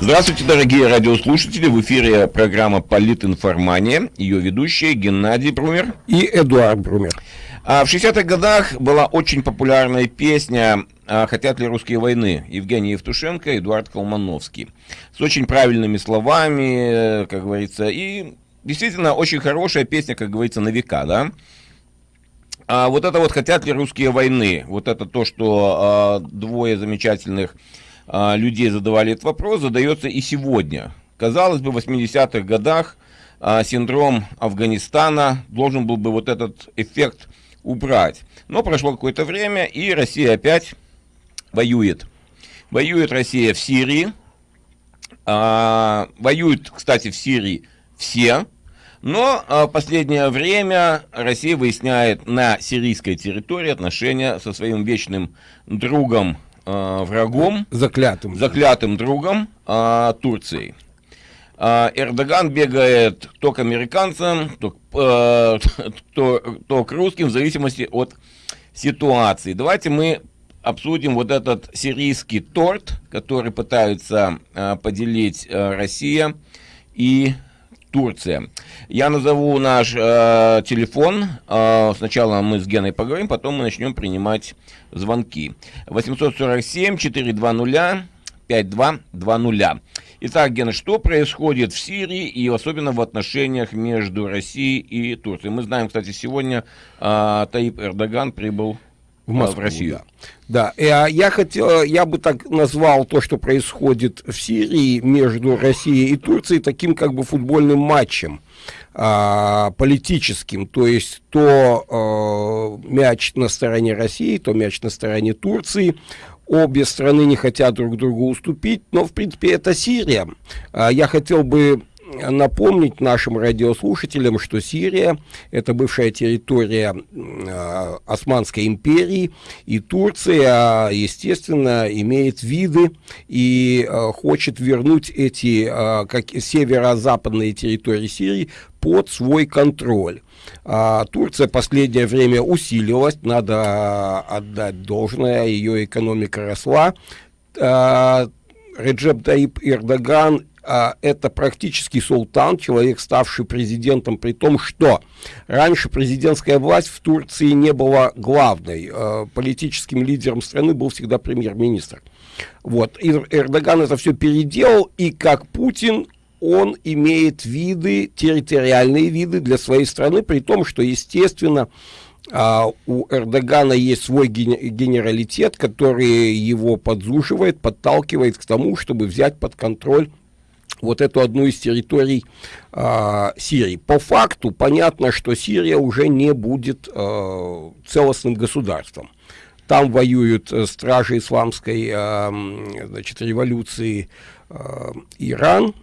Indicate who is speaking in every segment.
Speaker 1: Здравствуйте, дорогие радиослушатели. В эфире программа «Политинформания». Ее ведущие Геннадий Брумер
Speaker 2: и Эдуард Брумер.
Speaker 1: А в 60-х годах была очень популярная песня а «Хотят ли русские войны» Евгений Евтушенко и Эдуард Колмановский. С очень правильными словами, как говорится, и действительно очень хорошая песня, как говорится, на века, да? А вот это вот «Хотят ли русские войны», вот это то, что а, двое замечательных а, людей задавали этот вопрос, задается и сегодня. Казалось бы, в 80-х годах а, синдром Афганистана должен был бы вот этот эффект убрать. Но прошло какое-то время, и Россия опять воюет. Воюет Россия в Сирии. А, воюют, кстати, в Сирии все. Но а, в последнее время Россия выясняет на сирийской территории отношения со своим вечным другом э, врагом,
Speaker 2: заклятым,
Speaker 1: заклятым другом э, Турции. Э, Эрдоган бегает то к американцам, то, э, то, то к русским, в зависимости от ситуации. Давайте мы обсудим вот этот сирийский торт, который пытаются э, поделить э, Россия и Турция. Я назову наш э, телефон. Э, сначала мы с Геной поговорим, потом мы начнем принимать звонки. 847-420-5220. Итак, Гена, что происходит в Сирии и особенно в отношениях между Россией и Турцией? Мы знаем, кстати, сегодня э, Таип Эрдоган прибыл в, Москву, в Россию.
Speaker 2: Да, да. Э, я хотел, я бы так назвал то, что происходит в Сирии между Россией и Турцией, таким как бы футбольным матчем а, политическим, то есть то а, мяч на стороне России, то мяч на стороне Турции. Обе страны не хотят друг другу уступить, но в принципе это Сирия. А, я хотел бы напомнить нашим радиослушателям, что Сирия – это бывшая территория э, Османской империи, и Турция, естественно, имеет виды и э, хочет вернуть эти э, как северо-западные территории Сирии под свой контроль. А, Турция последнее время усилилась, надо отдать должное, ее экономика росла. Реджеп Таип Эрдоган это практически султан, человек, ставший президентом, при том, что раньше президентская власть в Турции не была главной. А, политическим лидером страны был всегда премьер-министр. Вот. И Эрдоган это все переделал, и как Путин он имеет виды, территориальные виды для своей страны, при том, что, естественно, а, у Эрдогана есть свой генералитет, который его подзуживает, подталкивает к тому, чтобы взять под контроль вот эту одну из территорий э, Сирии. По факту понятно, что Сирия уже не будет э, целостным государством. Там воюют э, стражи исламской э, значит, революции э, Иран.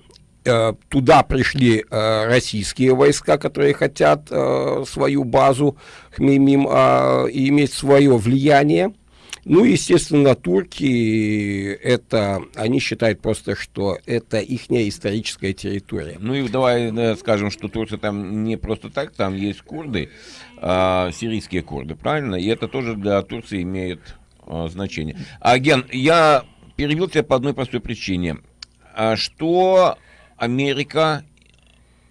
Speaker 2: Туда пришли э, российские войска, которые хотят э, свою базу Хмеймим э, иметь свое влияние. Ну, естественно, турки, это, они считают просто, что это их историческая территория.
Speaker 1: Ну и давай да, скажем, что Турция там не просто так, там есть курды, а, сирийские курды, правильно? И это тоже для Турции имеет а, значение. А, я перевел тебя по одной простой причине. А что Америка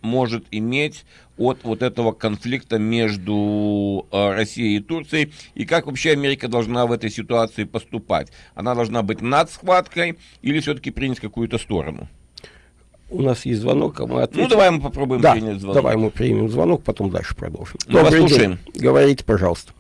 Speaker 1: может иметь от вот этого конфликта между э, Россией и Турцией, и как вообще Америка должна в этой ситуации поступать? Она должна быть над схваткой или все-таки принять какую-то сторону?
Speaker 2: У нас есть звонок, а мы
Speaker 1: ответим. Ну, давай мы попробуем
Speaker 2: да, принять звонок. давай мы примем звонок, потом дальше продолжим.
Speaker 1: Ну, Добрый послушаем.
Speaker 2: День. Говорите, пожалуйста.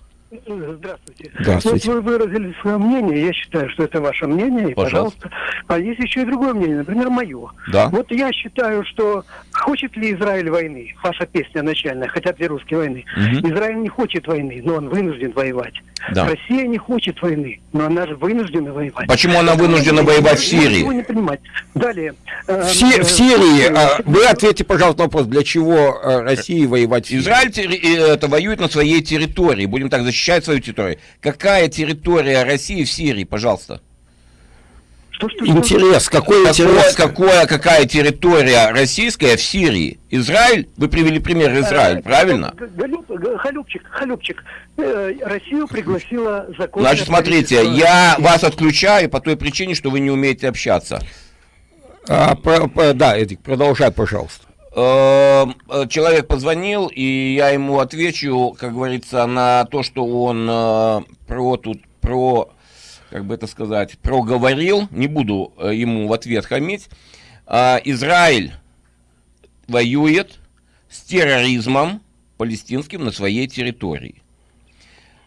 Speaker 3: Здравствуйте. Здравствуйте. Вот вы выразили свое мнение, я считаю, что это ваше мнение, и, пожалуйста. пожалуйста. А есть еще и другое мнение, например, мое.
Speaker 1: Да.
Speaker 3: Вот я считаю, что хочет ли Израиль войны? Ваша песня начальная, хотят ли русские войны? Угу. Израиль не хочет войны, но он вынужден воевать. Да. Россия не хочет войны, но она же вынуждена воевать.
Speaker 1: Почему она вынуждена это воевать в Сирии?
Speaker 3: не понимать. Далее.
Speaker 2: Э, в, Си в Сирии, э, вы ответьте, пожалуйста, на вопрос, для чего э, России воевать в
Speaker 1: Сирии? Израиль это воюет на своей территории, будем так защищать свою территорию. Какая территория России в Сирии, пожалуйста?
Speaker 2: Что, что, интерес, какой
Speaker 1: какое, интерес? Какое, какая территория российская в Сирии? Израиль? Вы привели пример Израиль, а, правильно?
Speaker 3: Халюпчик, Халюпчик. Э, Россию пригласила закон.
Speaker 1: Значит, смотрите, я вас отключаю по той причине, что вы не умеете общаться.
Speaker 2: А, про, про, да, Эдик, продолжай, пожалуйста.
Speaker 1: Эм, э, человек позвонил, и я ему отвечу, как говорится, на то, что он э, про тут, про, как бы это сказать, проговорил, не буду э, ему в ответ хамить. А, Израиль воюет с терроризмом палестинским на своей территории.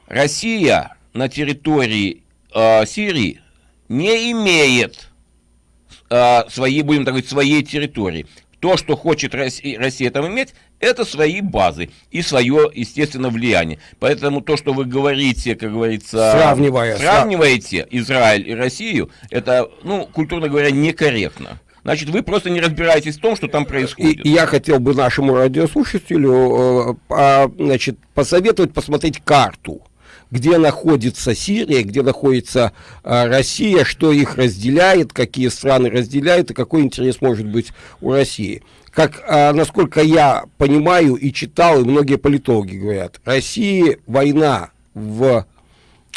Speaker 1: Россия на территории э, Сирии не имеет э, своей, будем так говорить, своей территории. То, что хочет Россия, Россия там иметь, это свои базы и свое, естественно, влияние. Поэтому то, что вы говорите, как говорится,
Speaker 2: Сравнивая,
Speaker 1: сравниваете Израиль и Россию, это, ну, культурно говоря, некорректно. Значит, вы просто не разбираетесь в том, что там происходит.
Speaker 2: И, я хотел бы нашему радиослушателю э, значит, посоветовать посмотреть карту где находится Сирия, где находится э, Россия, что их разделяет, какие страны разделяют и какой интерес может быть у России. Как, э, насколько я понимаю и читал, и многие политологи говорят, России война в,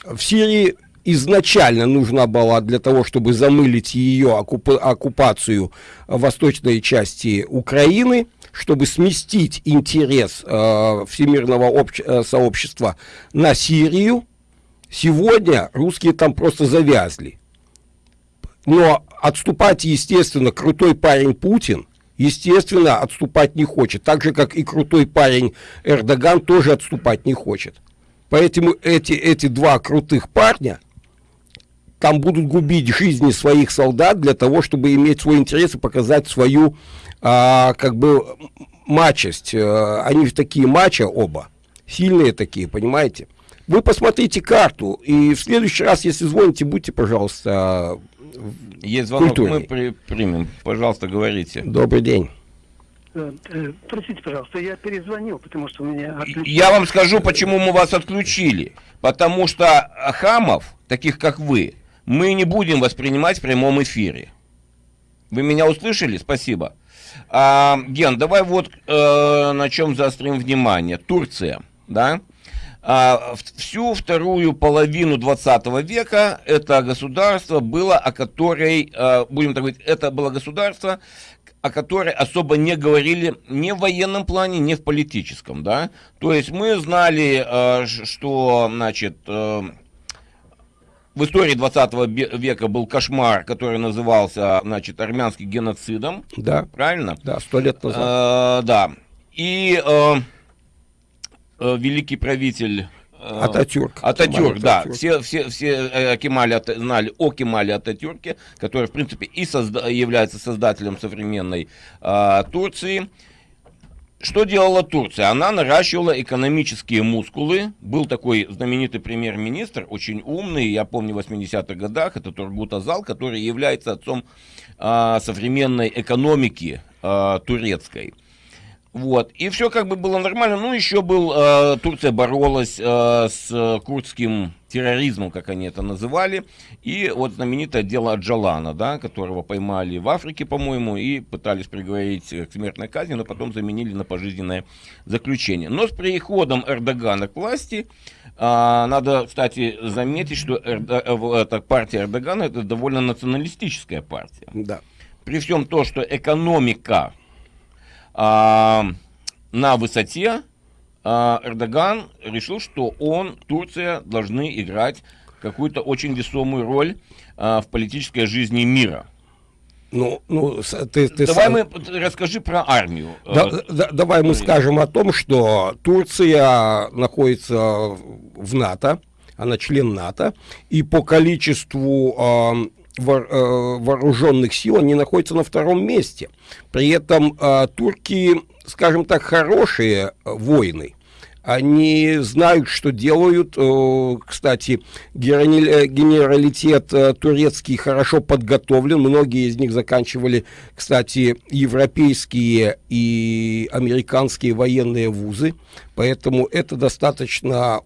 Speaker 2: в Сирии изначально нужна была для того, чтобы замылить ее оккуп, оккупацию восточной части Украины, чтобы сместить интерес э, всемирного э, сообщества на Сирию. Сегодня русские там просто завязли. Но отступать, естественно, крутой парень Путин, естественно, отступать не хочет. Так же, как и крутой парень Эрдоган тоже отступать не хочет. Поэтому эти, эти два крутых парня – там будут губить жизни своих солдат для того, чтобы иметь свой интерес и показать свою, а, как бы, мачесть. Э, они такие мачо оба, сильные такие, понимаете? Вы посмотрите карту, и в следующий раз, если звоните, будьте, пожалуйста,
Speaker 1: Есть звонок, культурней. мы при, примем. Пожалуйста, говорите.
Speaker 2: Добрый день.
Speaker 3: Э, э, простите, пожалуйста, я перезвонил, потому что у меня
Speaker 1: отключили. Я вам скажу, почему мы вас отключили. Потому что хамов, таких как вы, мы не будем воспринимать в прямом эфире. Вы меня услышали? Спасибо. А, Ген, давай вот э, на чем заострим внимание. Турция, да? А, всю вторую половину 20 века это государство было, о которой, э, будем так говорить, это было государство, о которой особо не говорили ни в военном плане, ни в политическом, да. То есть мы знали, э, что, значит, э, в истории 20 века был кошмар, который назывался, значит, армянским геноцидом.
Speaker 2: Да.
Speaker 1: Правильно?
Speaker 2: Да, сто лет назад.
Speaker 1: Э, да. И э, великий правитель
Speaker 2: э, Ататюрк.
Speaker 1: Ататюрк, да. Ататюрк. Все, все, все Кемали знали о Кемале Ататюрке, который, в принципе, и созда является создателем современной э, Турции. Что делала Турция? Она наращивала экономические мускулы. Был такой знаменитый премьер-министр, очень умный, я помню, в 80-х годах, это Тургут Азал, который является отцом а, современной экономики а, турецкой. Вот. И все как бы было нормально. Ну, еще был, э, Турция боролась э, с курдским терроризмом, как они это называли. И вот знаменитое дело Джалана, да, которого поймали в Африке, по-моему, и пытались приговорить к смертной казни, но потом заменили на пожизненное заключение. Но с приходом Эрдогана к власти, э, надо, кстати, заметить, что Эрдо, э, эта партия Эрдогана это довольно националистическая партия.
Speaker 2: Да.
Speaker 1: При всем том, что экономика на высоте а, Эрдоган решил, что он, Турция, должны играть какую-то очень весомую роль а, в политической жизни мира.
Speaker 2: Ну, ну, ты, ты
Speaker 1: давай сам... мы расскажи про армию.
Speaker 2: Да, э, да, давай мы скажем о том, что Турция находится в НАТО, она член НАТО, и по количеству Э, вооруженных сил, они находятся на втором месте. При этом э, турки, скажем так, хорошие э, воины. Они знают, что делают. Кстати, генералитет турецкий хорошо подготовлен. Многие из них заканчивали, кстати, европейские и американские военные вузы. Поэтому это достаточно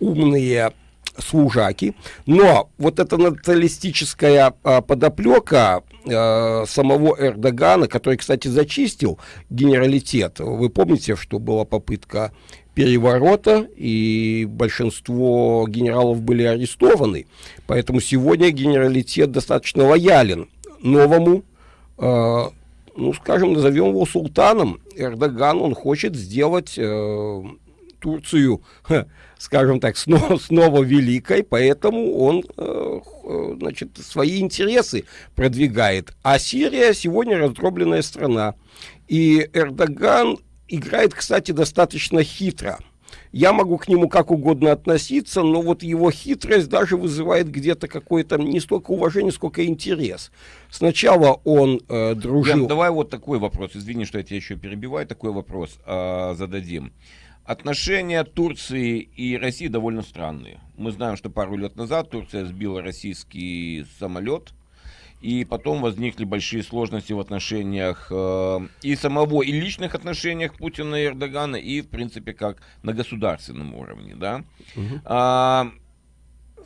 Speaker 2: умные служаки. Но вот эта националистическая а, подоплека а, самого Эрдогана, который, кстати, зачистил генералитет. Вы помните, что была попытка переворота, и большинство генералов были арестованы. Поэтому сегодня генералитет достаточно лоялен новому э, ну, скажем, назовем его султаном. Эрдоган, он хочет сделать э, Турцию, скажем так, снова, снова великой, поэтому он, э, значит, свои интересы продвигает. А Сирия сегодня раздробленная страна. И Эрдоган играет, кстати, достаточно хитро. Я могу к нему как угодно относиться, но вот его хитрость даже вызывает где-то какое-то не столько уважение, сколько интерес. Сначала он э, дружил... Ян,
Speaker 1: давай вот такой вопрос. Извини, что я тебя еще перебиваю. Такой вопрос э, зададим. Отношения Турции и России довольно странные. Мы знаем, что пару лет назад Турция сбила российский самолет – и потом возникли большие сложности в отношениях э, и самого, и личных отношениях Путина и Эрдогана, и, в принципе, как на государственном уровне, да. Угу. А,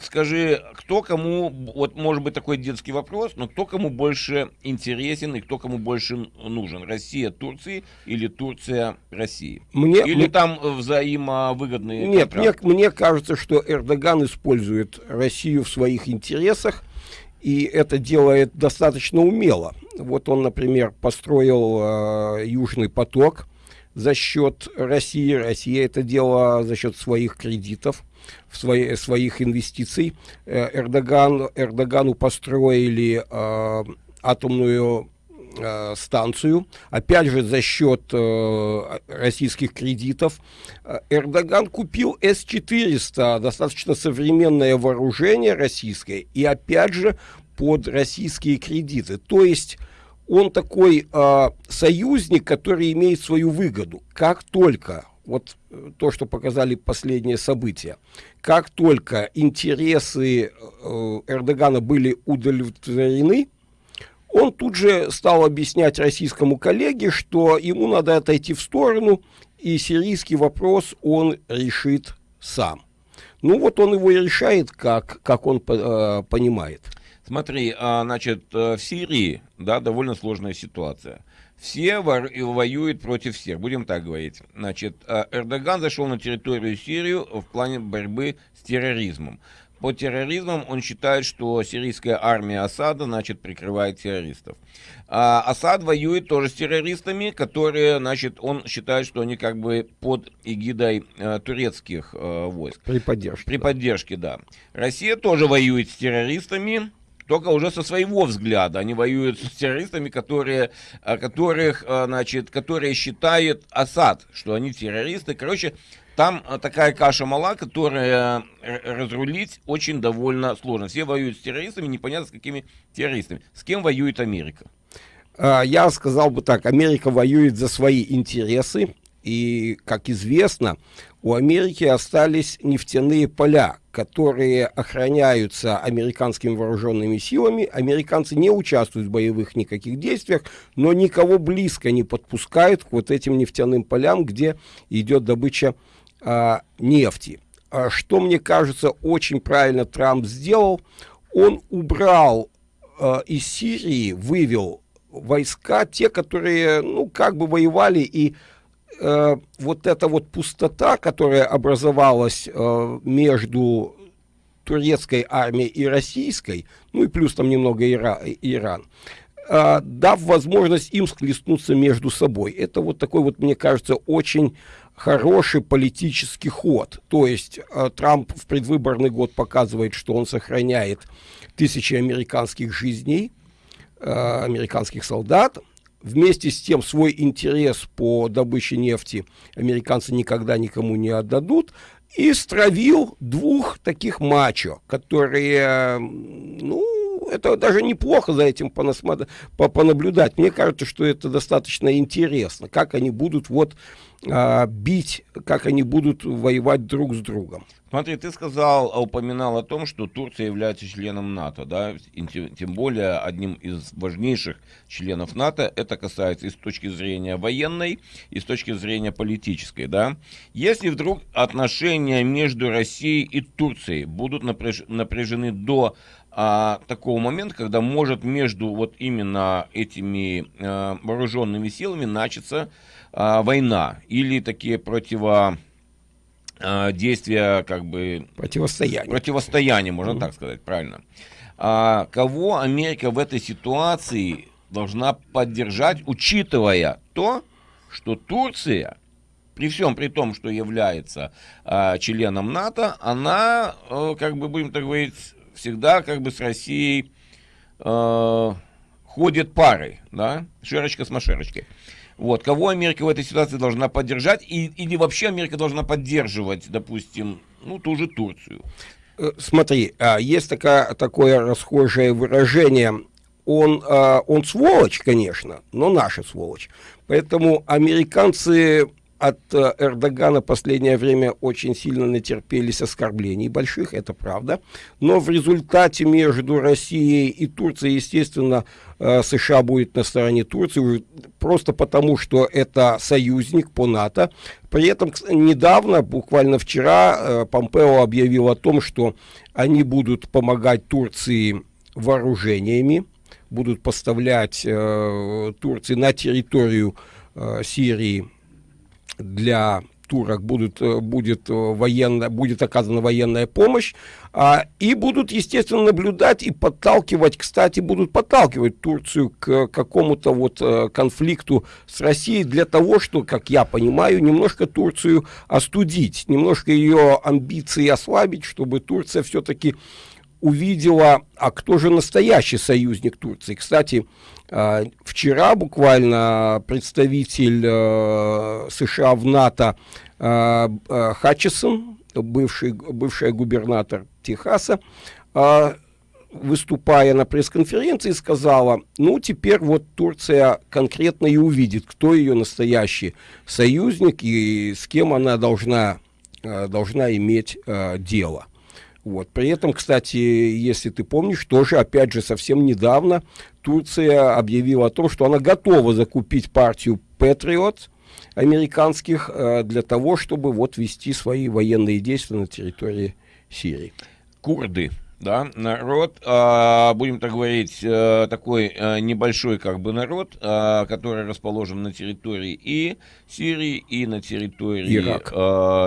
Speaker 1: скажи, кто кому, вот может быть такой детский вопрос, но кто кому больше интересен и кто кому больше нужен? Россия Турции или Турция России? Мне, или мне, там взаимовыгодные
Speaker 2: Нет, мне, мне кажется, что Эрдоган использует Россию в своих интересах, и это делает достаточно умело. Вот он, например, построил э, Южный поток за счет России. Россия это делала за счет своих кредитов, в свои, своих инвестиций. Э, Эрдоган, Эрдогану построили э, атомную э, станцию, опять же за счет э, российских кредитов. Э, Эрдоган купил С-400, достаточно современное вооружение российское, и опять же под российские кредиты. То есть он такой э, союзник, который имеет свою выгоду. Как только вот э, то, что показали последние события. Как только интересы э, Эрдогана были удовлетворены, он тут же стал объяснять российскому коллеге, что ему надо отойти в сторону, и сирийский вопрос он решит сам. Ну вот он его и решает, как, как он э, понимает.
Speaker 1: Смотри, а, значит, э, в Сирии, да, довольно сложная ситуация. Все воюют против всех, будем так говорить. Значит, э, Эрдоган зашел на территорию Сирии в плане борьбы с терроризмом. По терроризмам он считает, что сирийская армия Асада, значит, прикрывает террористов. А Асад воюет тоже с террористами, которые, значит, он считает, что они как бы под эгидой э, турецких э, войск.
Speaker 2: При поддержке.
Speaker 1: При поддержке, да. Россия тоже воюет с террористами, только уже со своего взгляда. Они воюют с террористами, которые, которых, э, значит, которые считают Асад, что они террористы. Короче, там э, такая каша мала, которая э, разрулить очень довольно сложно. Все воюют с террористами, непонятно с какими террористами. С кем воюет Америка?
Speaker 2: А, я сказал бы так, Америка воюет за свои интересы, и, как известно, у Америки остались нефтяные поля, которые охраняются американскими вооруженными силами. Американцы не участвуют в боевых никаких действиях, но никого близко не подпускают к вот этим нефтяным полям, где идет добыча а, нефти. А что, мне кажется, очень правильно Трамп сделал, он убрал а, из Сирии, вывел войска, те, которые, ну, как бы воевали, и э, вот эта вот пустота, которая образовалась э, между турецкой армией и российской, ну и плюс там немного Ира, Иран, э, дав возможность им схлестнуться между собой. Это вот такой вот, мне кажется, очень хороший политический ход. То есть э, Трамп в предвыборный год показывает, что он сохраняет тысячи американских жизней, э, американских солдат. Вместе с тем свой интерес по добыче нефти американцы никогда никому не отдадут. И стравил двух таких мачо, которые, ну, это даже неплохо за этим понаблюдать. Мне кажется, что это достаточно интересно, как они будут вот а, бить, как они будут воевать друг с другом.
Speaker 1: Смотри, ты сказал, а упоминал о том, что Турция является членом НАТО, да, и тем более одним из важнейших членов НАТО. Это касается и с точки зрения военной, и с точки зрения политической, да. Если вдруг отношения между Россией и Турцией будут напряж, напряжены до а, такого момента, когда может между вот именно этими а, вооруженными силами начаться а, война или такие противо а, действия, как бы...
Speaker 2: Противостояние.
Speaker 1: Противостояние, можно mm-hmm. так сказать, правильно. А, кого Америка в этой ситуации должна поддержать, учитывая то, что Турция, при всем при том, что является э, членом НАТО, она, э, как бы будем так говорить, всегда как бы с Россией э, ходит парой, да, шерочка с машерочкой. Вот, кого Америка в этой ситуации должна поддержать, и, или вообще Америка должна поддерживать, допустим, ну, ту же Турцию?
Speaker 2: Э, смотри, а, есть такая, такое расхожее выражение, он, а, он сволочь, конечно, но наша сволочь. Поэтому американцы от э, Эрдогана последнее время очень сильно натерпелись оскорблений больших, это правда. Но в результате между Россией и Турцией, естественно, э, США будет на стороне Турции, просто потому, что это союзник по НАТО. При этом недавно, буквально вчера, э, Помпео объявил о том, что они будут помогать Турции вооружениями, будут поставлять Турции на территорию Сирии для турок э, будет, э, военно, будет оказана военная помощь, а, и будут, естественно, наблюдать и подталкивать, кстати, будут подталкивать Турцию к какому-то вот э, конфликту с Россией для того, что, как я понимаю, немножко Турцию остудить, немножко ее амбиции ослабить, чтобы Турция все-таки увидела, а кто же настоящий союзник Турции. Кстати, вчера буквально представитель э, США в НАТО э, э, Хатчесон, бывший, бывший губернатор Техаса, выступая на пресс-конференции, сказала, ну, теперь вот Турция конкретно и увидит, кто ее настоящий союзник и с кем она должна, должна иметь дело. Вот. При этом, кстати, если ты помнишь, тоже, опять же, совсем недавно Турция объявила о том, что она готова закупить партию Patriot американских э, для того, чтобы вот вести свои военные действия на территории Сирии.
Speaker 1: Курды, да, народ, э, будем так говорить, э, такой э, небольшой как бы народ, э, который расположен на территории и Сирии, и на территории Ирак. э,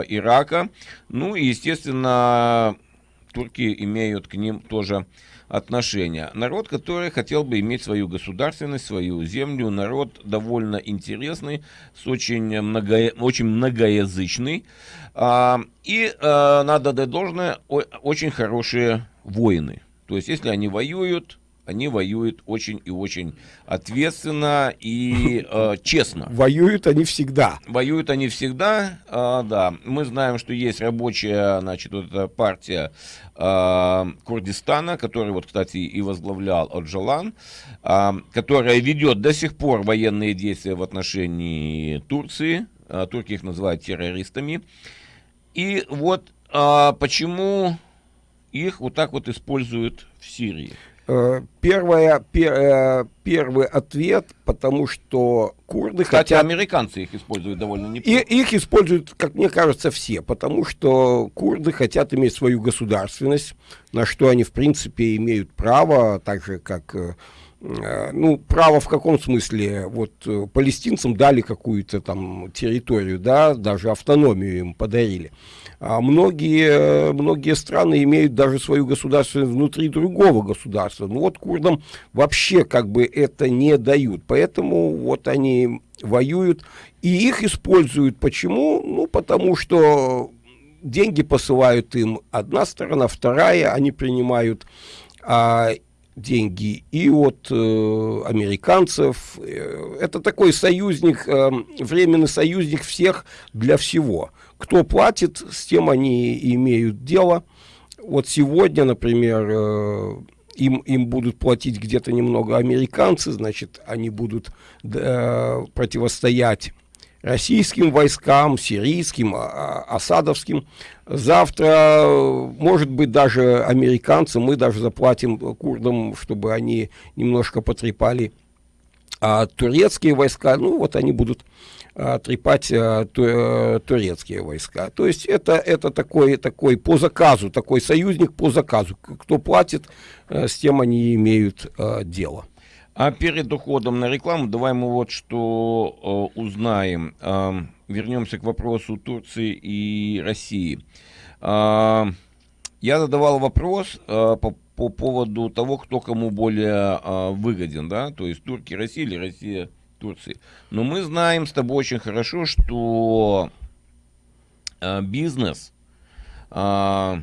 Speaker 1: Ирака. Ну и, естественно, турки имеют к ним тоже отношения. Народ, который хотел бы иметь свою государственность, свою землю, народ довольно интересный, с очень, много, очень многоязычный. А, и а, надо дать должное, очень хорошие воины. То есть, если они воюют, они воюют очень и очень ответственно и э, честно.
Speaker 2: Воюют они всегда.
Speaker 1: Воюют они всегда, э, да. Мы знаем, что есть рабочая, значит, вот эта партия э, Курдистана, который, вот, кстати, и возглавлял Оджалан, э, которая ведет до сих пор военные действия в отношении Турции. Э, турки их называют террористами. И вот э, почему их вот так вот используют в Сирии.
Speaker 2: Э, первое, пер, э, первый ответ, потому что курды
Speaker 1: Кстати, хотят... американцы их используют довольно неплохо.
Speaker 2: И, их используют, как мне кажется, все, потому что курды хотят иметь свою государственность, на что они, в принципе, имеют право, так же, как э, ну, право в каком смысле? Вот палестинцам дали какую-то там территорию, да, даже автономию им подарили. А многие, многие страны имеют даже свою государственность внутри другого государства. Ну вот курдам вообще как бы это не дают. Поэтому вот они воюют и их используют. Почему? Ну потому что деньги посылают им одна сторона, вторая, они принимают а, деньги и от э, американцев. Э, это такой союзник, э, временный союзник всех для всего. Кто платит, с тем они имеют дело. Вот сегодня, например, э, им, им будут платить где-то немного американцы, значит, они будут э, противостоять российским войскам, сирийским, а, а, осадовским. Завтра, может быть, даже американцы, мы даже заплатим курдам, чтобы они немножко потрепали а турецкие войска, ну вот они будут трепать а, ту, а, турецкие войска. То есть это, это такой, такой по заказу, такой союзник по заказу. Кто платит, а, с тем они имеют а, дело.
Speaker 1: А перед уходом на рекламу давай мы вот что э, узнаем. Э, вернемся к вопросу Турции и России. Э, я задавал вопрос э, по по поводу того, кто кому более а, выгоден, да, то есть турки России или Россия Турции. Но мы знаем с тобой очень хорошо, что а, бизнес, а,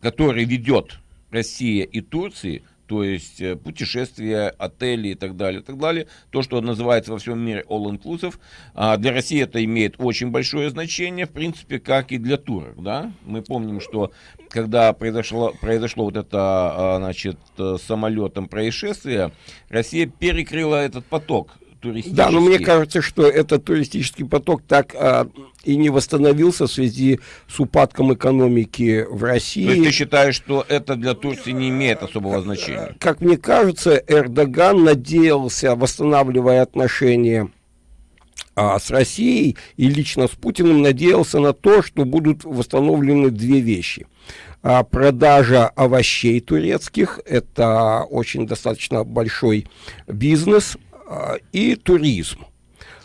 Speaker 1: который ведет Россия и Турция, то есть э, путешествия, отели и так далее, и так далее. То, что называется во всем мире all-inclusive. А для России это имеет очень большое значение, в принципе, как и для турок. Да? Мы помним, что когда произошло, произошло вот это, а, значит, э, самолетом происшествие, Россия перекрыла этот поток
Speaker 2: туристический. Да, но мне кажется, что этот туристический поток так а, и не восстановился в связи с упадком экономики в России. То
Speaker 1: есть ты считаешь, что это для Турции не имеет особого значения?
Speaker 2: Как мне кажется, Эрдоган надеялся, восстанавливая отношения а, с Россией и лично с Путиным, надеялся на то, что будут восстановлены две вещи. А, продажа овощей турецких, это очень достаточно большой бизнес, и туризм.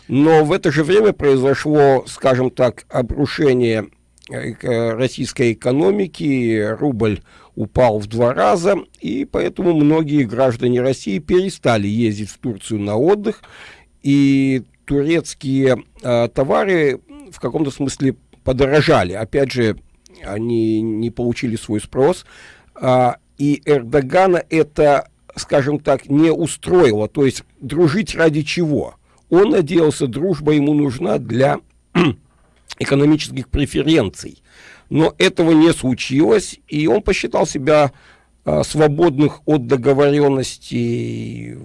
Speaker 2: Но в это же время произошло, скажем так, обрушение э, российской экономики, рубль упал в два раза, и поэтому многие граждане России перестали ездить в Турцию на отдых, и турецкие э, товары в каком-то смысле подорожали. Опять же, они не получили свой спрос, э, и Эрдогана это скажем так, не устроило. То есть дружить ради чего? Он надеялся, дружба ему нужна для экономических преференций. Но этого не случилось, и он посчитал себя а, свободных от договоренностей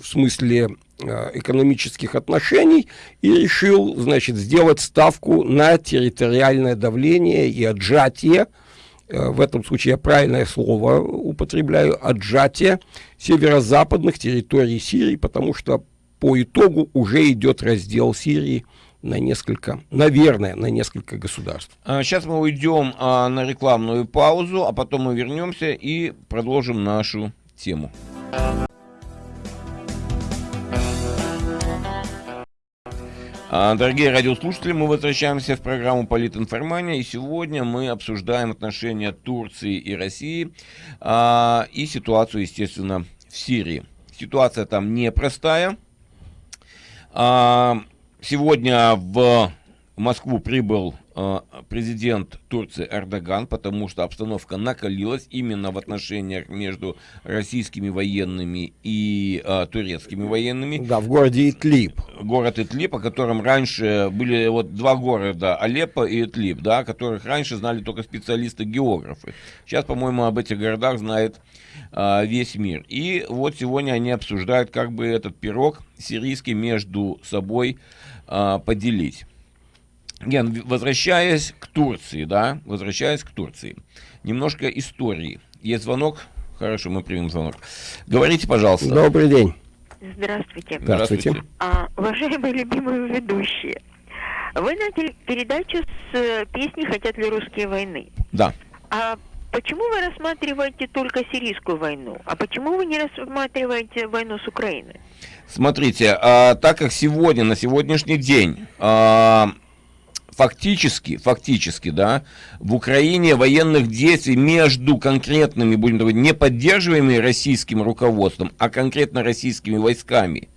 Speaker 2: в смысле а, экономических отношений и решил, значит, сделать ставку на территориальное давление и отжатие в этом случае я правильное слово употребляю, отжатие северо-западных территорий Сирии, потому что по итогу уже идет раздел Сирии на несколько, наверное, на несколько государств.
Speaker 1: Сейчас мы уйдем а, на рекламную паузу, а потом мы вернемся и продолжим нашу тему. Дорогие радиослушатели, мы возвращаемся в программу «Политинформания», и сегодня мы обсуждаем отношения Турции и России а, и ситуацию, естественно, в Сирии. Ситуация там непростая. А, сегодня в Москву прибыл э, президент Турции Эрдоган, потому что обстановка накалилась именно в отношениях между российскими военными и э, турецкими военными.
Speaker 2: Да, в городе Итлиб.
Speaker 1: Город Итлиб, о котором раньше были вот два города, Алеппо и Итлиб, да, которых раньше знали только специалисты-географы. Сейчас, по-моему, об этих городах знает э, весь мир. И вот сегодня они обсуждают, как бы этот пирог сирийский между собой э, поделить. Ген, возвращаясь к Турции, да, возвращаясь к Турции, немножко истории. Есть звонок? Хорошо, мы примем звонок. Говорите, пожалуйста.
Speaker 2: Добрый день.
Speaker 4: Здравствуйте.
Speaker 2: Здравствуйте.
Speaker 4: А, уважаемые любимые ведущие, вы начали передачу с э, песни «Хотят ли русские войны?»
Speaker 1: Да.
Speaker 4: А почему вы рассматриваете только сирийскую войну? А почему вы не рассматриваете войну с Украиной?
Speaker 1: Смотрите, а, так как сегодня, на сегодняшний день... А, фактически, фактически, да, в Украине военных действий между конкретными, будем говорить, не поддерживаемыми российским руководством, а конкретно российскими войсками,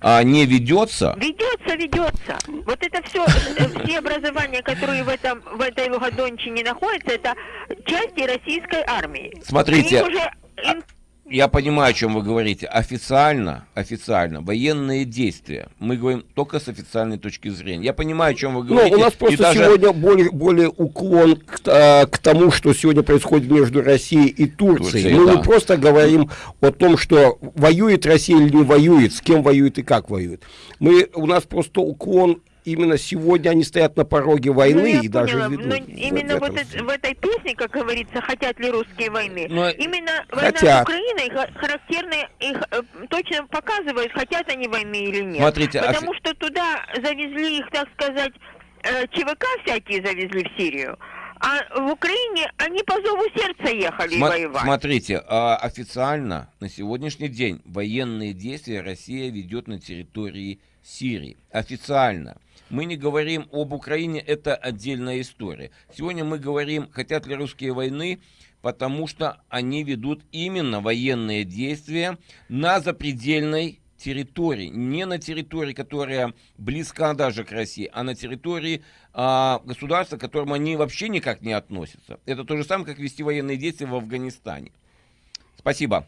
Speaker 1: а, не ведется?
Speaker 4: Ведется, ведется. Вот это все, э, все образования, которые в, этом, в этой Лугадончине находятся, это части российской армии.
Speaker 1: Смотрите, Они уже я понимаю, о чем вы говорите. Официально, официально, военные действия. Мы говорим только с официальной точки зрения. Я понимаю, о чем вы говорите.
Speaker 2: Ну, у нас просто даже... сегодня более, более уклон к, а, к тому, что сегодня происходит между Россией и Турцией. Турция, Мы да. не просто говорим о том, что воюет Россия или не воюет, с кем воюет и как воюет. Мы, у нас просто уклон именно сегодня они стоят на пороге войны ну, и даже ведут. Но
Speaker 4: именно в, вот это, в этой песне, как говорится, хотят ли русские войны, но именно
Speaker 2: хотят.
Speaker 4: война с Украиной характерно их э, точно показывает, хотят они войны или нет.
Speaker 1: Смотрите,
Speaker 4: а Потому а... что туда завезли их, так сказать, э, ЧВК всякие завезли в Сирию. А в Украине они по зову сердца ехали Сма- воевать.
Speaker 1: Смотрите, а официально на сегодняшний день военные действия Россия ведет на территории Сирии. Официально. Мы не говорим об Украине, это отдельная история. Сегодня мы говорим, хотят ли русские войны, потому что они ведут именно военные действия на запредельной территории, не на территории, которая близка даже к России, а на территории а, государства, к которому они вообще никак не относятся. Это то же самое, как вести военные действия в Афганистане. Спасибо.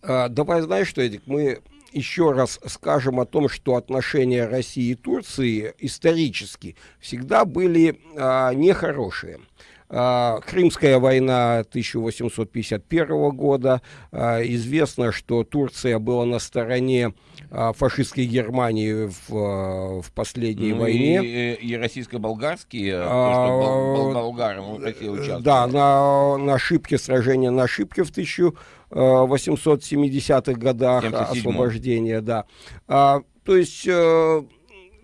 Speaker 2: А, давай, знаешь что, Эдик, мы еще раз скажем о том, что отношения России и Турции исторически всегда были а, нехорошие. А, Крымская война 1851 года. А, известно, что Турция была на стороне а, фашистской Германии в, в последней ну, войне.
Speaker 1: И, и российско-болгарские, а, болгары
Speaker 2: участвовали. Да, на, на Шипке, сражение на Шипке в 1870-х годах 77 освобождения, да. А, то есть э,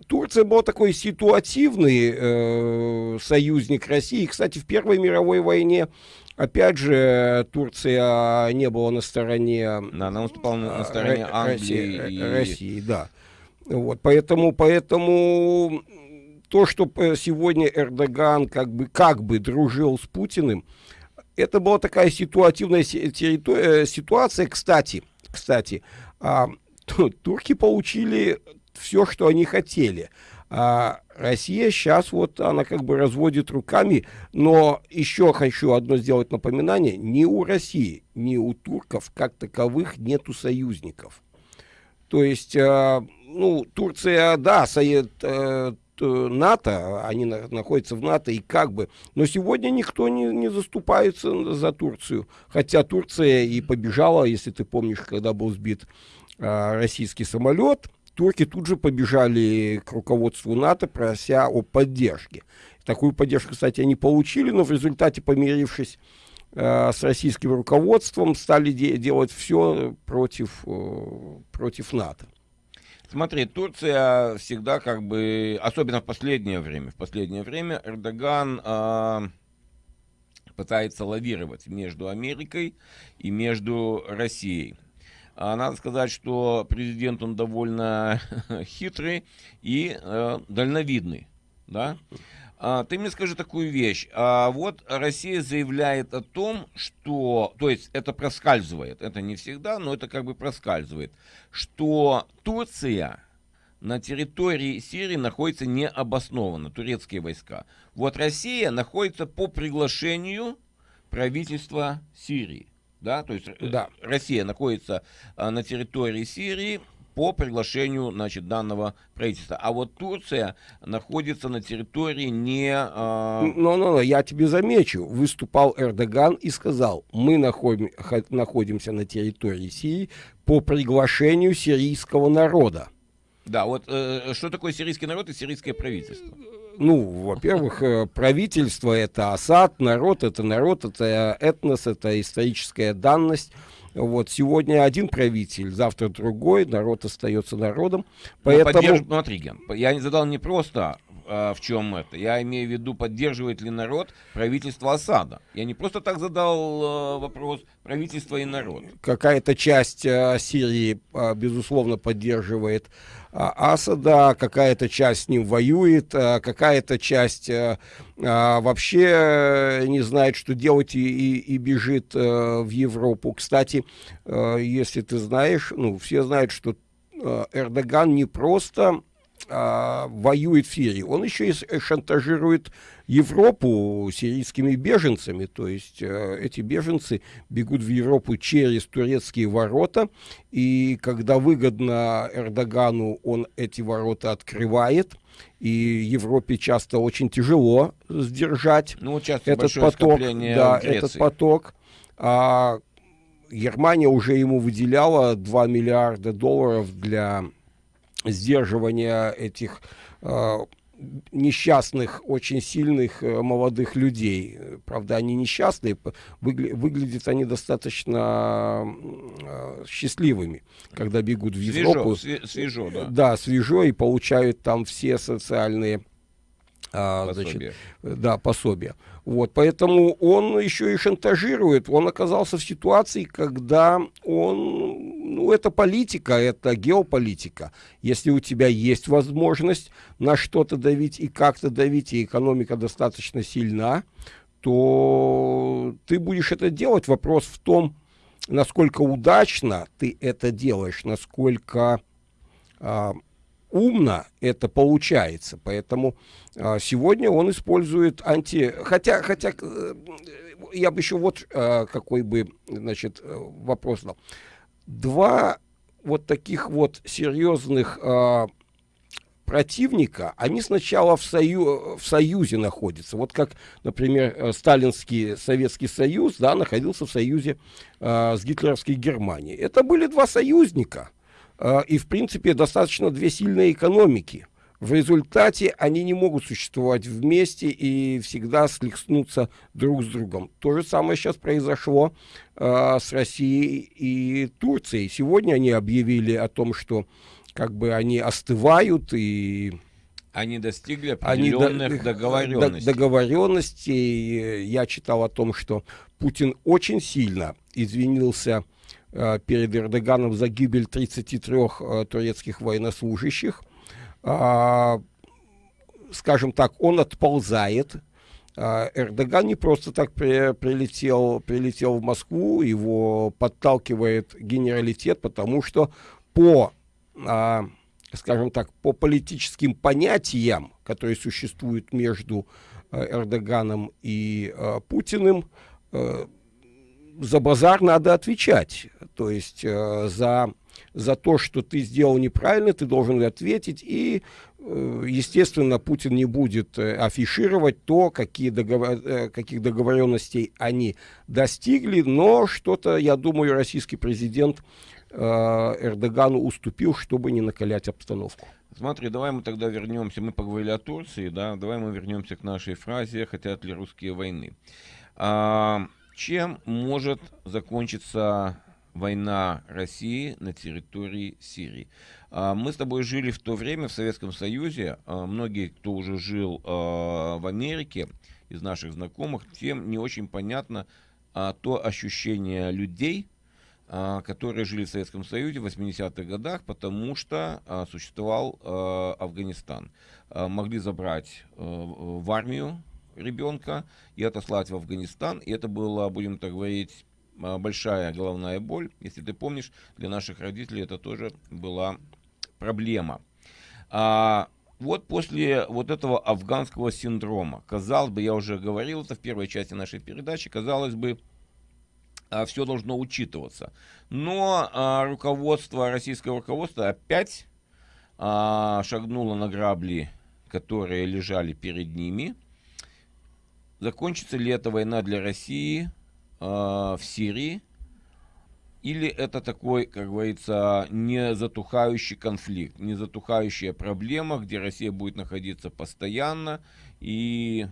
Speaker 2: Турция был такой ситуативный э, союзник России. Кстати, в Первой мировой войне, опять же, Турция не была на стороне...
Speaker 1: Да, она выступала на, на стороне Англии
Speaker 2: России, и... России, да. Вот, поэтому, поэтому то, что сегодня Эрдоган как бы, как бы дружил с Путиным, это была такая ситуативная э, ситуация. Кстати, кстати, а, турки получили все, что они хотели. А Россия сейчас вот, она как бы разводит руками, но еще хочу одно сделать напоминание, ни у России, ни у турков как таковых нету союзников. То есть, э, ну, Турция, да, совет, э, НАТО, они на, находятся в НАТО и как бы, но сегодня никто не, не заступается за Турцию, хотя Турция и побежала, если ты помнишь, когда был сбит э, российский самолет, турки тут же побежали к руководству НАТО, прося о поддержке. Такую поддержку, кстати, они получили, но в результате, помирившись э, с российским руководством, стали де делать все против, э, против НАТО.
Speaker 1: Смотри, Турция всегда как бы, особенно в последнее время, в последнее время Эрдоган э, пытается лавировать между Америкой и между Россией. А надо сказать, что президент он довольно хитрый и э, дальновидный, да. А, ты мне скажи такую вещь. А, вот Россия заявляет о том, что, то есть это проскальзывает, это не всегда, но это как бы проскальзывает, что Турция на территории Сирии находится необоснованно, турецкие войска. Вот Россия находится по приглашению правительства Сирии да, то есть э, да. Россия находится а, на территории Сирии по приглашению, значит, данного правительства. А вот Турция находится на территории не...
Speaker 2: А... Но, но, но, я тебе замечу, выступал Эрдоган и сказал, мы находим, находимся на территории Сирии по приглашению сирийского народа.
Speaker 1: Да, вот э, что такое сирийский народ и сирийское правительство?
Speaker 2: ну, во-первых, э, правительство это Асад, народ это народ, это этнос, это историческая данность. Вот сегодня один правитель, завтра другой, народ остается народом.
Speaker 1: Ну, поэтому... Поддерж... Смотри, Ген, я не задал не просто а, в чем это. Я имею в виду, поддерживает ли народ правительство Асада. Я не просто так задал э, вопрос правительство и народ.
Speaker 2: Какая-то часть э, Сирии, э, безусловно, поддерживает а, Асада, какая-то часть с ним воюет, а, какая-то часть а, вообще не знает, что делать и, и, и бежит в Европу. Кстати, если ты знаешь, ну, все знают, что Эрдоган не просто а, воюет в Сирии, он еще и шантажирует Европу сирийскими беженцами. То есть э, эти беженцы бегут в Европу через турецкие ворота, и когда выгодно Эрдогану, он эти ворота открывает, и Европе часто очень тяжело сдержать ну, этот поток. Да, этот поток. А Германия уже ему выделяла 2 миллиарда долларов для сдерживания этих э, несчастных, очень сильных э, молодых людей. Правда, они несчастные, выгля выглядят они достаточно э, счастливыми, когда бегут в Европу.
Speaker 1: Свежо, свежо, да.
Speaker 2: Да, свежо, и получают там все социальные а, значит, да, пособия. Вот, поэтому он еще и шантажирует. Он оказался в ситуации, когда он, ну, это политика, это геополитика. Если у тебя есть возможность на что-то давить и как-то давить, и экономика достаточно сильна, то ты будешь это делать. Вопрос в том, насколько удачно ты это делаешь, насколько э, умно это получается. Поэтому э, сегодня он использует анти... Хотя, хотя э, я бы еще вот э, какой бы значит, вопрос дал. Два вот таких вот серьезных э, противника, они сначала в, сою, в союзе находятся. Вот как, например, э, Сталинский Советский Союз да, находился в союзе э, с гитлеровской Германией. Это были два союзника э, и, в принципе, достаточно две сильные экономики. В результате они не могут существовать вместе и всегда слихнуться друг с другом. То же самое сейчас произошло э, с Россией и Турцией. Сегодня они объявили о том, что как бы они остывают и
Speaker 1: они достигли определенных они договоренностей.
Speaker 2: договоренностей. Я читал о том, что Путин очень сильно извинился э, перед Эрдоганом за гибель 33 э, турецких военнослужащих. Э, скажем так, он отползает. Э, Эрдоган не просто так при, прилетел, прилетел в Москву, его подталкивает генералитет, потому что по а, скажем так, по политическим понятиям, которые существуют между э, Эрдоганом и э, Путиным, э, за базар надо отвечать. То есть э, за, за то, что ты сделал неправильно, ты должен ответить. И, э, естественно, Путин не будет э, афишировать то, какие договор, э, каких договоренностей они достигли. Но что-то, я думаю, российский президент Эрдогану уступил, чтобы не накалять обстановку.
Speaker 1: Смотри, давай мы тогда вернемся, мы поговорили о Турции, да, давай мы вернемся к нашей фразе «хотят ли русские войны?». А, чем может закончиться война России на территории Сирии? А, мы с тобой жили в то время в Советском Союзе, а, многие, кто уже жил а, в Америке, из наших знакомых, тем не очень понятно то ощущение людей, которые жили в Советском Союзе в 80-х годах, потому что существовал Афганистан. Могли забрать в армию ребенка и отослать в Афганистан. И это было, будем так говорить, большая головная боль. Если ты помнишь, для наших родителей это тоже была проблема. А, вот после вот этого афганского синдрома, казалось бы, я уже говорил это в первой части нашей передачи, казалось бы, а, все должно учитываться. Но а, руководство, российское руководство опять а, шагнуло на грабли, которые лежали перед ними. Закончится ли эта война для России в Сирии? Или это такой, как говорится, не затухающий конфликт, не затухающая проблема, где Россия будет находиться постоянно и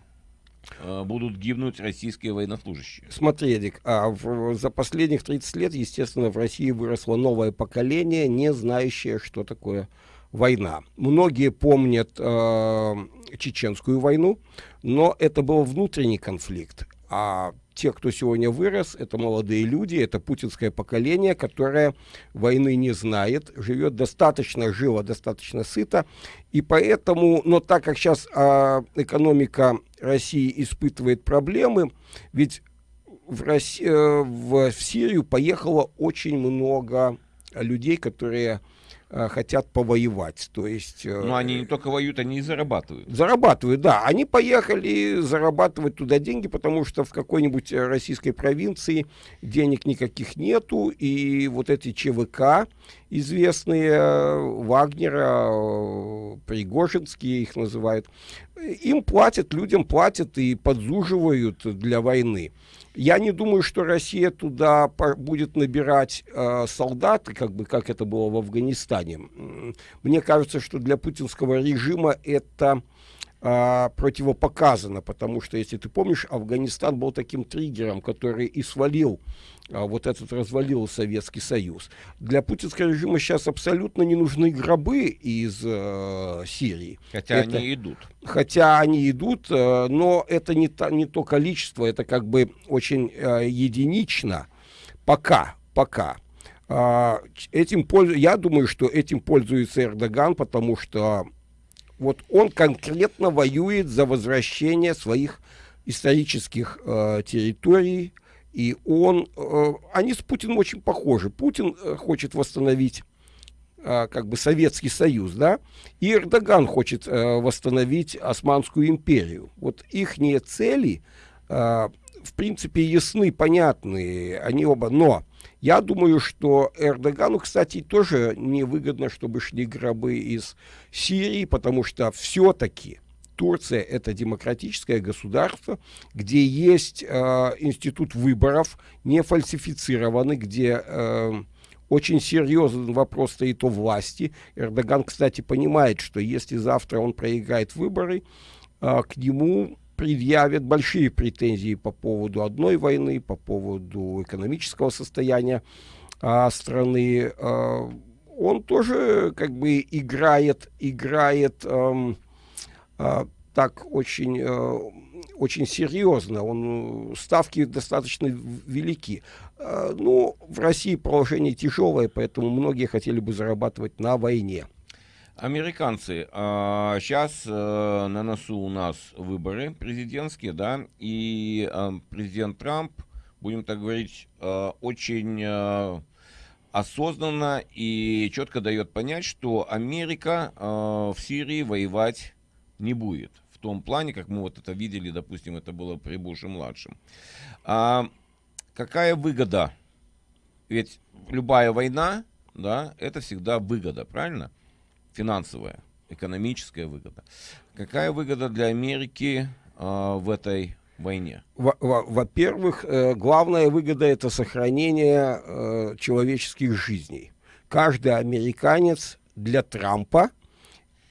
Speaker 1: Э, будут гибнуть российские военнослужащие.
Speaker 2: Смотри, Эдик, а в, за последних 30 лет, естественно, в России выросло новое поколение, не знающее, что такое война. Многие помнят э, чеченскую войну, но это был внутренний конфликт. А те, кто сегодня вырос, это молодые люди, это путинское поколение, которое войны не знает, живет достаточно живо, достаточно сыто, и поэтому, но так как сейчас а, экономика России испытывает проблемы, ведь в, России, э, в, Сирию поехало очень много людей, которые хотят повоевать. То есть,
Speaker 1: э, Но они не только воюют, они и зарабатывают.
Speaker 2: Зарабатывают, да. Они поехали зарабатывать туда деньги, потому что в какой-нибудь э, российской провинции денег никаких нету, и вот эти ЧВК известные, Вагнера, Пригожинские их называют, им платят, людям платят и подзуживают для войны. Я не думаю, что Россия туда будет набирать э, солдат, как бы как это было в Афганистане. Мне кажется, что для путинского режима это а, противопоказано, потому что, если ты помнишь, Афганистан был таким триггером, который и свалил, а, вот этот развалил Советский Союз. Для путинского режима сейчас абсолютно не нужны гробы из э, Сирии.
Speaker 1: Хотя это, они идут.
Speaker 2: Хотя они идут, э, но это не, та, не то количество, это как бы очень э, единично. Пока, пока. Uh, этим пользу... Я думаю, что этим пользуется Эрдоган, потому что вот он конкретно воюет за возвращение своих исторических э, территорий, и он, э, они с Путиным очень похожи. Путин э, хочет восстановить э, как бы Советский Союз, да, и Эрдоган хочет восстановить Османскую империю. Вот их цели, в принципе, ясны, понятны, они оба, но я думаю, что Эрдогану, кстати, тоже невыгодно, чтобы шли гробы из Сирии, потому что все-таки Турция это демократическое государство, где есть э, институт выборов, не фальсифицированный, где э, очень серьезный вопрос стоит о власти. Эрдоган, кстати, понимает, что если завтра он проиграет выборы, э, к нему предъявят большие претензии по поводу одной войны, по поводу экономического состояния э, страны. Э, он тоже как бы играет, играет э, э, так очень, э, очень серьезно. Он, ставки достаточно велики. Э, ну, в России положение тяжелое, поэтому многие хотели бы зарабатывать на войне.
Speaker 1: Американцы, а, сейчас а, на носу у нас выборы президентские, да, и а, президент Трамп, будем так говорить, а, очень а, осознанно и четко дает понять, что Америка а, в Сирии воевать не будет. В том плане, как мы вот это видели, допустим, это было при Буше-младшем. А, какая выгода? Ведь любая война, да, это всегда выгода, правильно? финансовая, экономическая выгода. Какая выгода для Америки э, в этой войне?
Speaker 2: Во-первых, э, главная выгода это сохранение э, человеческих жизней. Каждый американец для Трампа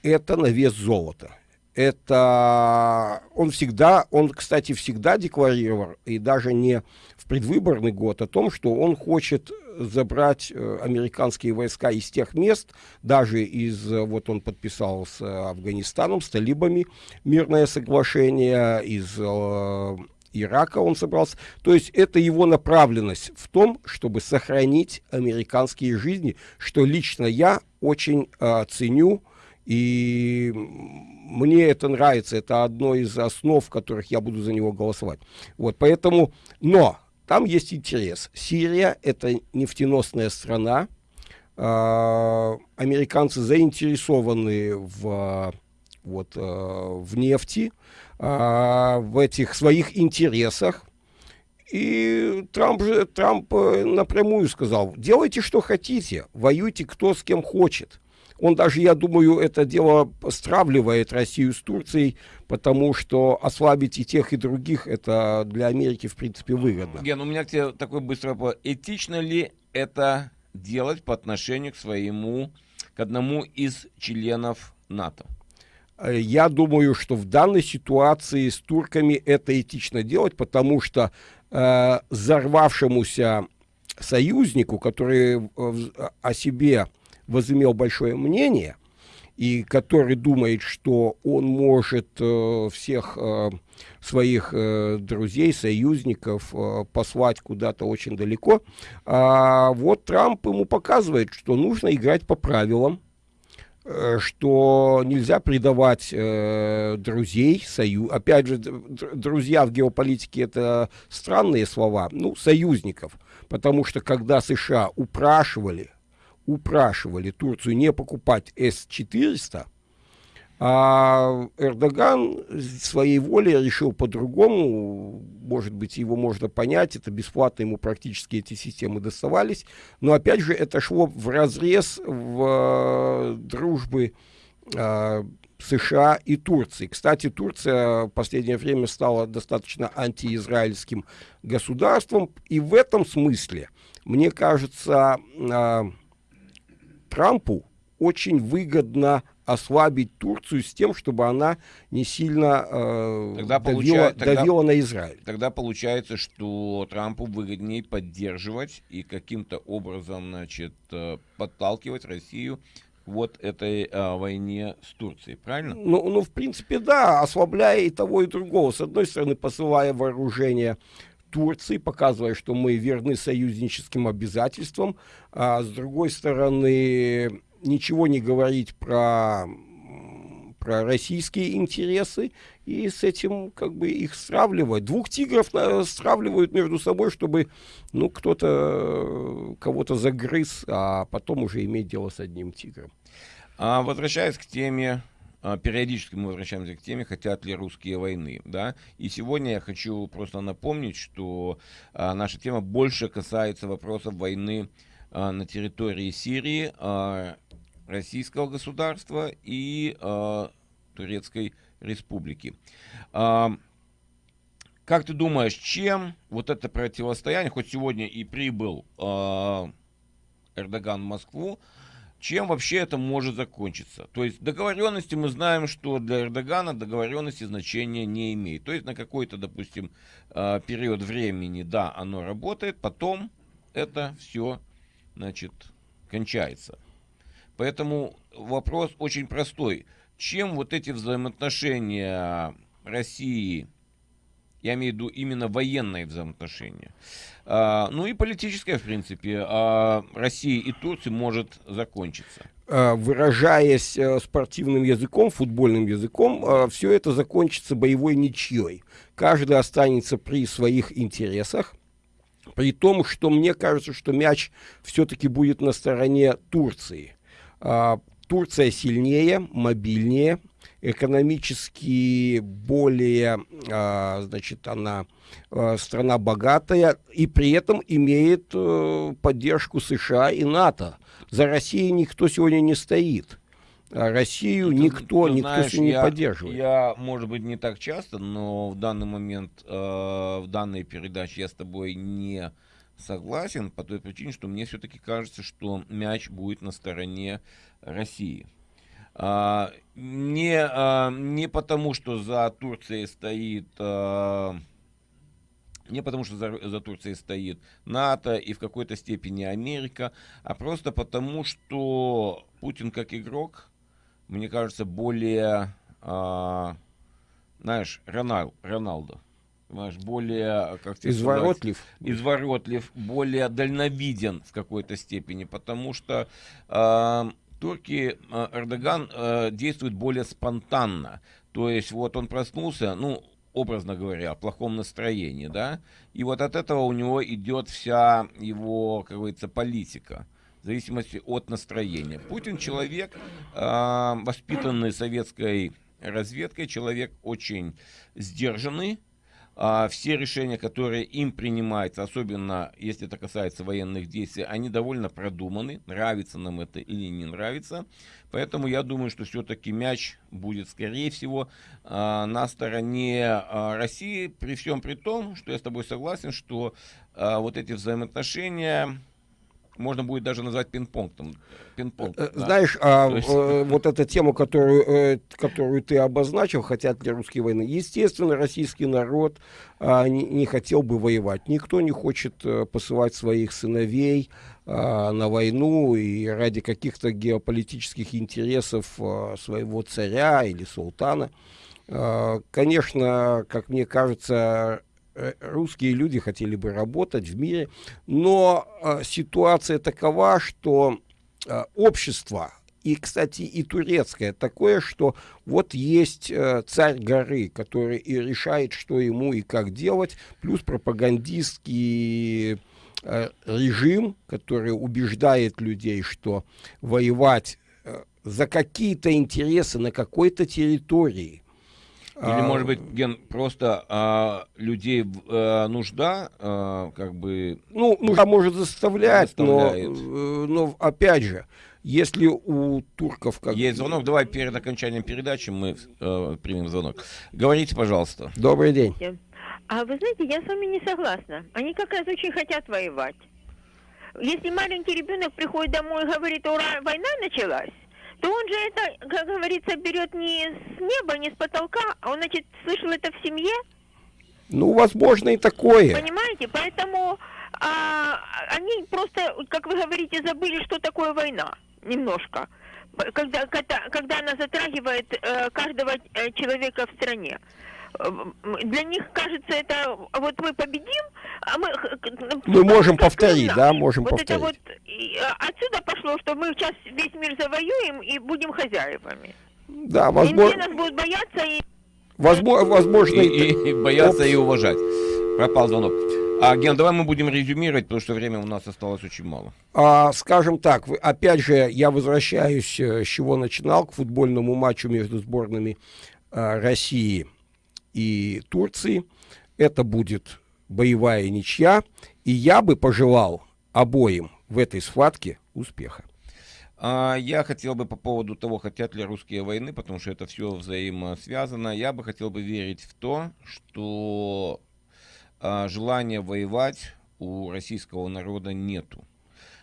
Speaker 2: это на вес золота. Это он всегда, он, кстати, всегда декларировал, и даже не в предвыборный год, о том, что он хочет забрать э, американские войска из тех мест, даже из, э, вот он подписал с Афганистаном, с талибами мирное соглашение, из э, Ирака он собрался. То есть это его направленность в том, чтобы сохранить американские жизни, что лично я очень э, ценю, и мне это нравится, это одно из основ, в которых я буду за него голосовать. Вот, поэтому, но там есть интерес. Сирия – это нефтеносная страна. Э, американцы заинтересованы в, вот, э, в нефти, э, в этих своих интересах. И Трамп, же, Трамп напрямую сказал, делайте, что хотите, воюйте кто с кем хочет. Он даже, я думаю, это дело стравливает Россию с Турцией, потому что ослабить и тех, и других, это для Америки, в принципе, выгодно.
Speaker 1: Ген, у меня к тебе такой быстрый вопрос. Этично ли это делать по отношению к своему, к одному из членов НАТО?
Speaker 2: Э, я думаю, что в данной ситуации с турками это этично делать, потому что э, взорвавшемуся союзнику, который э, о себе возымел большое мнение, и который думает, что он может э, всех э, своих э, друзей, союзников послать куда-то очень далеко, а вот Трамп ему показывает, что нужно играть по правилам, что нельзя предавать друзей, союз. Опять же, друзья в геополитике это странные слова, ну, союзников, потому что когда США упрашивали упрашивали Турцию не покупать С-400, а Эрдоган своей волей решил по-другому, может быть, его можно понять, это бесплатно ему практически эти системы доставались, но опять же это шло в разрез в э, дружбы э, США и Турции. Кстати, Турция в последнее время стала достаточно антиизраильским государством, и в этом смысле, мне кажется, э, Трампу очень выгодно ослабить Турцию с тем, чтобы она не сильно э, тогда давила, тогда, давила на Израиль.
Speaker 1: Тогда получается, что Трампу выгоднее поддерживать и каким-то образом значит, э, подталкивать Россию вот этой э, войне с Турцией, правильно?
Speaker 2: Ну, ну, в принципе, да, ослабляя и того, и другого. С одной стороны, посылая вооружение Турции, показывая, что мы верны союзническим обязательствам, а с другой стороны, ничего не говорить про про российские интересы и с этим как бы их сравнивать. Двух тигров сравнивают между собой, чтобы ну, кто-то кого-то загрыз, а потом уже иметь дело с одним тигром.
Speaker 1: А, возвращаясь к теме периодически мы возвращаемся к теме, хотят ли русские войны, да, и сегодня я хочу просто напомнить, что а, наша тема больше касается вопросов войны а, на территории Сирии, а, российского государства и а, Турецкой республики. А, как ты думаешь, чем вот это противостояние, хоть сегодня и прибыл Эрдоган в Москву, чем вообще это может закончиться. То есть договоренности мы знаем, что для Эрдогана договоренности значения не имеет. То есть на какой-то, допустим, а, период времени, да, оно работает, потом это все, значит, кончается. Поэтому вопрос очень простой. Чем вот эти взаимоотношения России я имею в виду именно военные взаимоотношения. А, ну и политическое, в принципе, а, России и Турции может закончиться.
Speaker 2: А, выражаясь а, спортивным языком, футбольным языком, а, все это закончится боевой ничьей. Каждый останется при своих интересах. При том, что мне кажется, что мяч все-таки будет на стороне Турции. А, Турция сильнее, мобильнее, экономически более, а, значит, она а, страна богатая и при этом имеет а, поддержку США и НАТО. За Россией никто сегодня не стоит. А Россию ты, никто, ты никто знаешь, не
Speaker 1: я,
Speaker 2: поддерживает.
Speaker 1: Я, может быть, не так часто, но в данный момент, э, в данной передаче я с тобой не согласен по той причине, что мне все-таки кажется, что мяч будет на стороне России. А, не, а, не потому, что за Турцией стоит... А, не потому, что за, за Турцией стоит НАТО и в какой-то степени Америка, а просто потому, что Путин как игрок, мне кажется, более, а, знаешь, Ронал, Роналдо. Понимаешь, более, как
Speaker 2: тебе изворотлив.
Speaker 1: Сказать, изворотлив, более дальновиден в какой-то степени, потому что э, турки, э, Эрдоган э, действует более спонтанно. То есть вот он проснулся, ну, образно говоря, в плохом настроении, да, и вот от этого у него идет вся его, как говорится, политика в зависимости от настроения. Путин человек, э, воспитанный советской разведкой, человек очень сдержанный, а, все решения, которые им принимаются, особенно если это касается военных действий, они довольно продуманы, нравится нам это или не нравится. Поэтому я думаю, что все-таки мяч будет, скорее всего, а, на стороне а, России, при всем при том, что я с тобой согласен, что а, вот эти взаимоотношения можно будет даже назвать пинг-понг.
Speaker 2: Пинг-понг э, да? Знаешь, а, есть... э, вот эта тема, которую, э, которую ты обозначил, хотят ли русские войны, естественно, российский народ э, не, не хотел бы воевать. Никто не хочет э, посылать своих сыновей э, на войну и ради каких-то геополитических интересов э, своего царя или султана. Э, конечно, как мне кажется, Э, русские люди хотели бы работать в мире, но э, ситуация такова, что э, общество, и, кстати, и турецкое, такое, что вот есть э, царь горы, который и решает, что ему и как делать, плюс пропагандистский э, режим, который убеждает людей, что воевать э, за какие-то интересы на какой-то территории
Speaker 1: или, а, может быть, Ген, просто а, людей а, нужда, а, как бы...
Speaker 2: Ну, нужда может заставлять, но, э, но, опять же, если у турков...
Speaker 1: Как... Есть звонок, давай перед окончанием передачи мы э, примем звонок. Говорите, пожалуйста.
Speaker 2: Добрый день.
Speaker 4: А вы знаете, я с вами не согласна. Они как раз очень хотят воевать. Если маленький ребенок приходит домой и говорит, ура, война началась, то он же это, как говорится, берет не с неба, не с потолка, а он, значит, слышал это в семье.
Speaker 2: Ну, возможно, и такое.
Speaker 4: Понимаете? Поэтому а, они просто, как вы говорите, забыли, что такое война. Немножко. Когда, когда, когда она затрагивает э, каждого э, человека в стране для них кажется это вот мы победим, а мы
Speaker 2: мы можем повторить, да, можем
Speaker 4: вот
Speaker 2: повторить. Это
Speaker 4: вот отсюда пошло, что мы сейчас весь мир завоюем и будем хозяевами.
Speaker 2: Да, возможно.
Speaker 4: нас будут бояться и...
Speaker 2: Возможно, возможно
Speaker 1: и, и, и бояться и уважать. Пропал звонок. А, Ген, давай мы будем резюмировать, потому что времени у нас осталось очень мало.
Speaker 2: А, скажем так, опять же, я возвращаюсь, э, с чего начинал, к футбольному матчу между сборными а, России и Турции. Это будет боевая ничья, и я бы пожелал обоим в этой схватке успеха.
Speaker 1: А, я хотел бы по поводу того, хотят ли русские войны, потому что это все взаимосвязано, я бы хотел бы верить в то, что а, желания воевать у российского народа нету.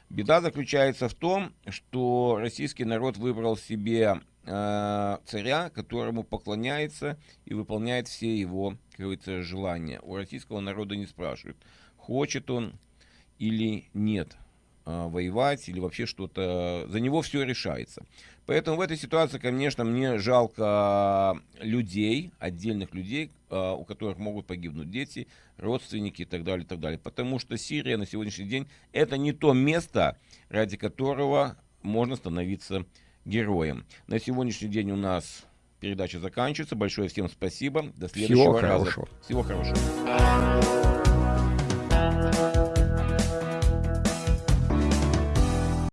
Speaker 1: Беда заключается в том, что российский народ выбрал себе царя, которому поклоняется и выполняет все его, как говорится, желания. У российского народа не спрашивают, хочет он или нет э, воевать, или вообще что-то. За него все решается. Поэтому в этой ситуации, конечно, мне жалко людей, отдельных людей, у которых могут погибнуть дети, родственники и так далее, и так далее. Потому что Сирия на сегодняшний день это не то место, ради которого можно становиться героем. На сегодняшний день у нас передача заканчивается. Большое всем спасибо. До следующего
Speaker 2: Всего
Speaker 1: раза.
Speaker 2: Хорошего.
Speaker 1: Всего хорошего.